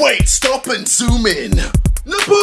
Wait, stop and zoom in. Naboo!